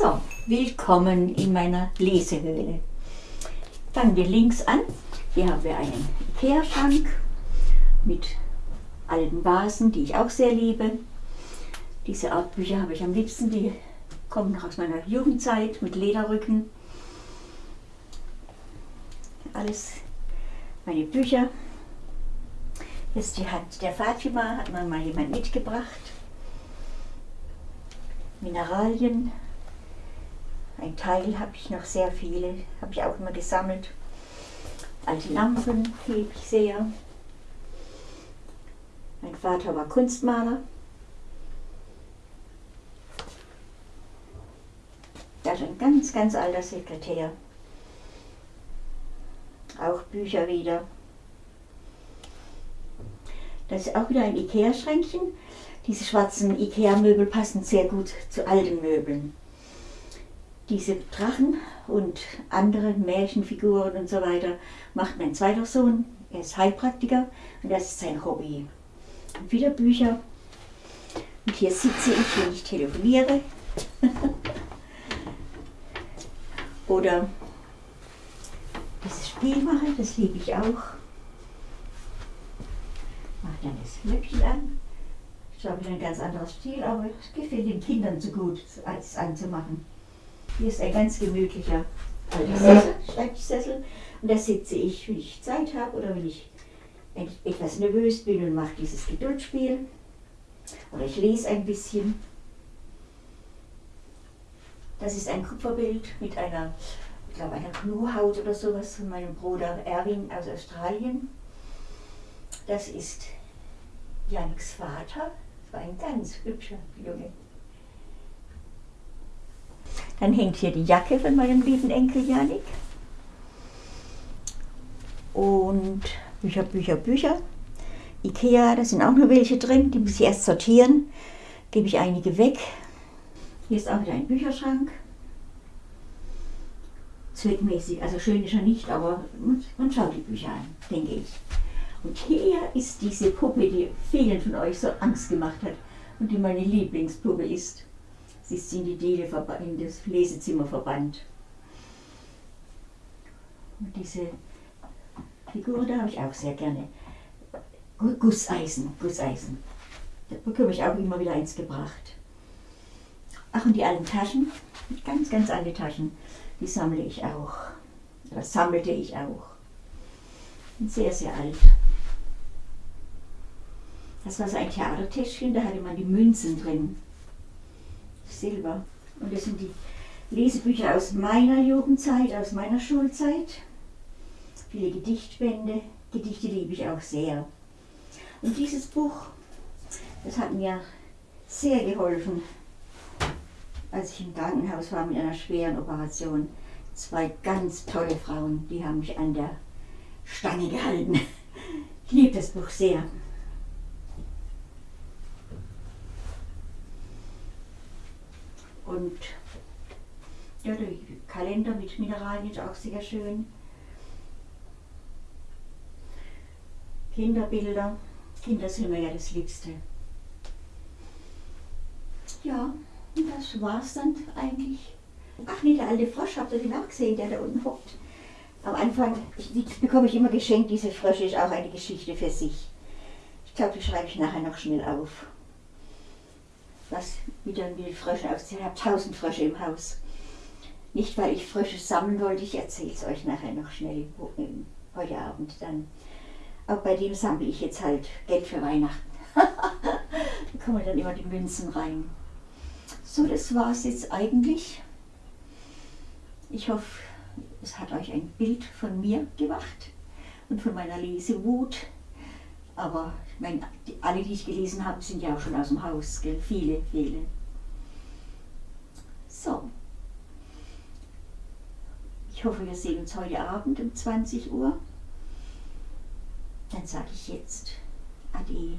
So, willkommen in meiner Lesehöhle. Fangen wir links an. Hier haben wir einen Ikea-Schrank mit alten Vasen, die ich auch sehr liebe. Diese Art Bücher habe ich am liebsten, die kommen noch aus meiner Jugendzeit mit Lederrücken. Alles meine Bücher. Ist die Hand der Fatima, hat mir mal jemand mitgebracht. Mineralien. Ein Teil habe ich noch sehr viele, habe ich auch immer gesammelt. Alte Lampen liebe ich sehr. Mein Vater war Kunstmaler. Das ist ein ganz, ganz alter Sekretär. Auch Bücher wieder. Das ist auch wieder ein Ikea-Schränkchen. Diese schwarzen Ikea-Möbel passen sehr gut zu alten Möbeln. Diese Drachen und andere Märchenfiguren und so weiter macht mein zweiter Sohn. Er ist Heilpraktiker und das ist sein Hobby. Und wieder Bücher. Und hier sitze ich, wenn ich telefoniere. Oder dieses Spiel mache, das liebe ich auch. Mache dann das Löckchen an. Ich habe ein ganz anderes Stil, aber es gefällt den Kindern so gut, als anzumachen. Hier ist ein ganz gemütlicher alter Sessel, Schreibtischsessel. Und da sitze ich, wenn ich Zeit habe oder wenn ich etwas nervös bin und mache dieses Geduldspiel. Oder ich lese ein bisschen. Das ist ein Kupferbild mit einer, ich glaube, einer Knurhaut oder sowas von meinem Bruder Erwin aus Australien. Das ist Janiks Vater. Das war ein ganz hübscher Junge. Dann hängt hier die Jacke von meinem lieben Enkel Janik. Und Bücher, Bücher, Bücher. Ikea, da sind auch noch welche drin, die muss ich erst sortieren. Gebe ich einige weg. Hier ist auch wieder ein Bücherschrank. Zweckmäßig, also schön ist er nicht, aber man schaut die Bücher an, denke ich. Und hier ist diese Puppe, die vielen von euch so Angst gemacht hat und die meine Lieblingspuppe ist. Sie ist in die Diele in das Lesezimmer verbannt. Und diese Figur, da habe ich auch sehr gerne. Gusseisen, Gusseisen. Da bekomme ich auch immer wieder eins gebracht. Ach, und die alten Taschen, ganz, ganz alte Taschen, die sammle ich auch. Das sammelte ich auch. Sehr, sehr alt. Das war so ein Theatertäschchen, da hatte man die Münzen drin. Silber. Und das sind die Lesebücher aus meiner Jugendzeit, aus meiner Schulzeit. Viele Gedichtbände. Gedichte liebe ich auch sehr. Und dieses Buch, das hat mir sehr geholfen, als ich im Krankenhaus war mit einer schweren Operation. Zwei ganz tolle Frauen, die haben mich an der Stange gehalten. Ich liebe das Buch sehr. Und ja, der Kalender mit Mineralien ist auch sehr schön. Kinderbilder. Kinder sind mir ja das Liebste. Ja, das war's dann eigentlich. Ach nee, der alte Frosch, habt ihr den auch gesehen, der da unten hockt? Am Anfang die bekomme ich immer geschenkt, diese Frösche ist auch eine Geschichte für sich. Ich glaube, die schreibe ich nachher noch schnell auf. Was wieder mit Fröschen auszählen. Ich habe tausend Frösche im Haus. Nicht, weil ich Frösche sammeln wollte, ich erzähle es euch nachher noch schnell heute Abend dann. Auch bei dem sammle ich jetzt halt Geld für Weihnachten. da kommen dann immer die Münzen rein. So, das war es jetzt eigentlich. Ich hoffe, es hat euch ein Bild von mir gemacht und von meiner Lesewut. Aber ich meine, die, alle, die ich gelesen habe, sind ja auch schon aus dem Haus. Gell? Viele, viele. So. Ich hoffe, wir sehen uns heute Abend um 20 Uhr. Dann sage ich jetzt Ade.